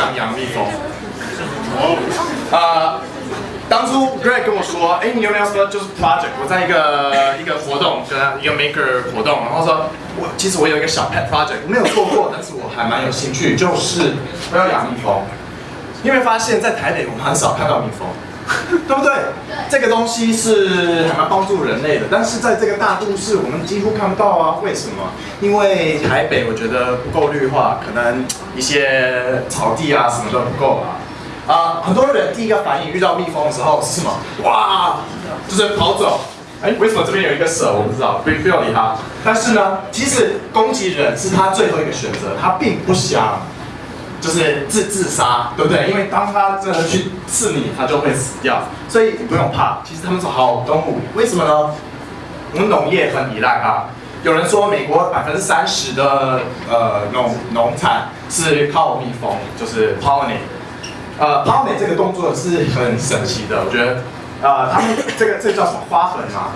养养蜜蜂。哦啊，当初 Greg 跟我说，哎，你有没有说就是 project？我在一个一个活动，跟一个 maker 活动，然后说我其实我有一个小 pet project，没有做过，但是我还蛮有兴趣，就是我要养蜜蜂。你有没有发现，在台北我们很少看到蜜蜂，对不对？这个东西是还蛮帮助人类的，但是在这个大都市，我们几乎看不到啊。为什么？因为台北我觉得不够绿化，可能一些草地啊什么都不够啊。啊，很多人第一个反应遇到蜜蜂的时候是什么？哇，就是跑走。哎，为什么这边有一个蛇？我不知道，不不要理它。但是呢，其实攻击人是他最后一个选择，他并不想就是自自杀，对不对？因为当他真的去刺你，他就会死掉。所以不用怕，其实他们是好动物。为什么呢？我们农业很依赖它。有人说，美国百分之三十的呃农农产是靠蜜蜂，就是 p o l l i n。呃 p o l l i n 这个动作是很神奇的，我觉得，呃，他们这个这叫什么花粉嘛？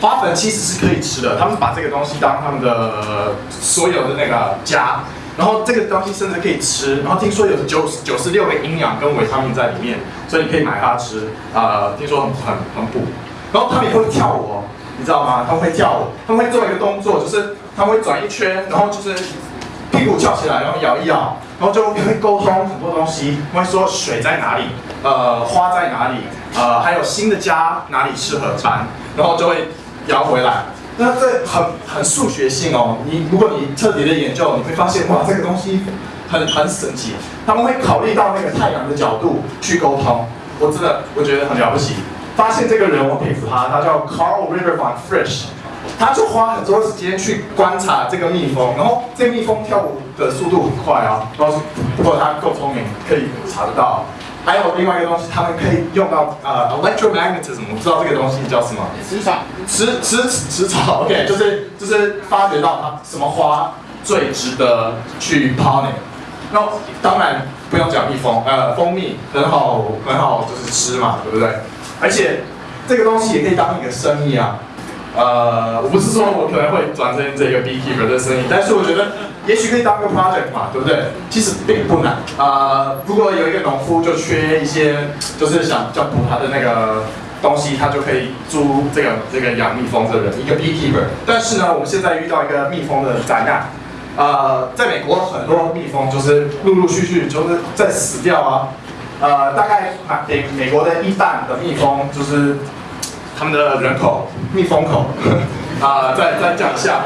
花粉其实是可以吃的，他们把这个东西当他们的所有的那个家，然后这个东西甚至可以吃，然后听说有九九十六个营养跟维他命在里面，所以你可以买它吃，呃，听说很很很补。然后他们也会跳舞哦，你知道吗？他们会跳舞，他们会做一个动作，就是他们会转一圈，然后就是屁股翘起来，然后摇一摇。然后就会沟通很多东西，会说水在哪里，呃，花在哪里，呃，还有新的家哪里适合搬，然后就会摇回来。那这很很数学性哦。你如果你彻底的研究，你会发现哇，这个东西很很神奇。他们会考虑到那个太阳的角度去沟通。我真的我觉得很了不起。发现这个人我佩服他，他叫 Carl River von Frisch。他就花很多时间去观察这个蜜蜂，然后这蜜蜂跳舞的速度很快啊，不知道是不过他够聪明，可以查得到。还有另外一个东西，他们可以用到呃 electromagnetism，我不知道这个东西叫什么？磁场。磁磁磁场，OK，就是就是发掘到它什么花最值得去 pollinate。那当然不用讲蜜蜂，呃，蜂蜜很好很好就是吃嘛，对不对？而且这个东西也可以当一个生意啊。呃，我不是说我可能会转成这个 beekeeper 的生意，但是我觉得也许可以当个 project 嘛，对不对？其实并不难。啊，如果有一个农夫就缺一些，就是想叫补他的那个东西，他就可以租这个这个养蜜蜂的人，一个 beekeeper。但是呢，我们现在遇到一个蜜蜂的灾难。呃，在美国很多蜜蜂就是陆陆续续就是在死掉啊。呃，大概美美国的一半的蜜蜂就是。他们的人口，蜜蜂口，啊，在在降下，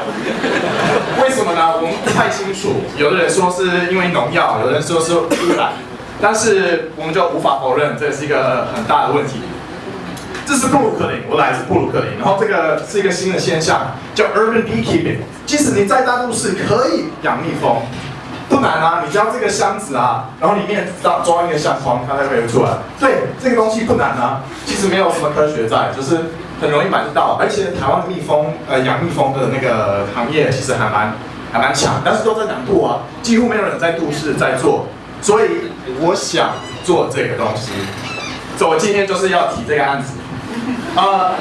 为什么呢？我们不太清楚。有的人说是因为农药，有的人说是污染，但是我们就无法否认这是一个很大的问题。这是布鲁克林，我来自布鲁克林，然后这个是一个新的现象，叫 urban beekeeping。即使你在大都市可以养蜜蜂。不难啊，你只要这个箱子啊，然后里面装装一个相框，它就可以出来。对，这个东西不难啊，其实没有什么科学在，就是很容易买得到。而且台湾的蜜蜂，呃，养蜜蜂的那个行业其实还蛮还蛮强，但是都在南部啊，几乎没有人在都市在做。所以我想做这个东西，所以我今天就是要提这个案子。呃，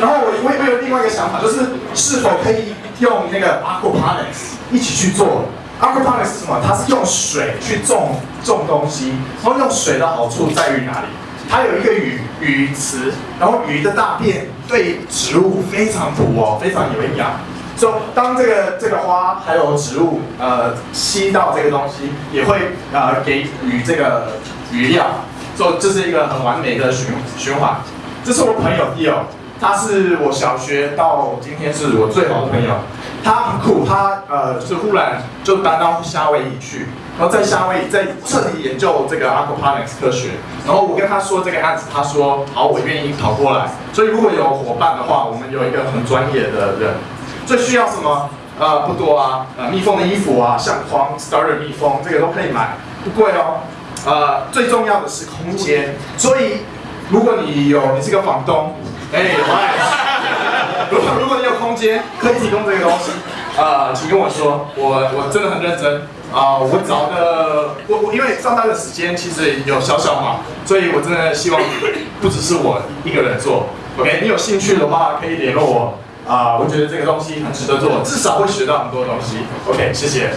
然后我我我有另外一个想法，就是是否可以用那个 aquaponics 一起去做。Aquaponics 是什么？它是用水去种种东西。然后用水的好处在于哪里？它有一个鱼鱼池，然后鱼的大便对植物非常补哦，非常有营养。所以当这个这个花还有植物呃吸到这个东西，也会呃给鱼这个鱼料。所以这是一个很完美的循循环。这是我朋友 d o 他是我小学到今天是我最好的朋友。他很酷，他呃是忽然就搬到夏威夷去，然后在夏威夷在彻底研究这个 aquaponics 科学。然后我跟他说这个案子，他说好，我愿意跑过来。所以如果有伙伴的话，我们有一个很专业的人。最需要什么？呃，不多啊，呃，蜜蜂的衣服啊，相框，starter 蜜蜂，这个都可以买，不贵哦。呃，最重要的是空间。所以如果你有，你是个房东，哎，如果如果你有空间可以提供这个东西，啊，请跟我说，我我真的很认真。啊，我找个我我因为上班的时间其实有小小嘛，所以我真的希望不只是我一个人做，OK，你有兴趣的话可以联络我。啊，我觉得这个东西很值得做，至少会学到很多东西，OK，谢谢。